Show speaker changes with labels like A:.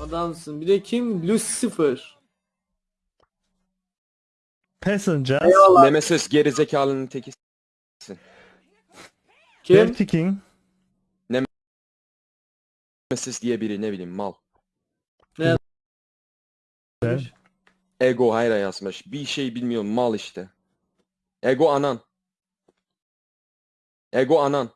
A: Adamsın. Bir de kim? Lucifer.
B: Passengers,
C: Nemesis gerizekalının teki.
A: Kim?
B: Dirty King,
C: Nemesis diye biri ne bileyim mal.
B: Güzel.
C: Ego hayra yazmış. Bir şey bilmiyorum mal işte. Ego anan. Ego anan.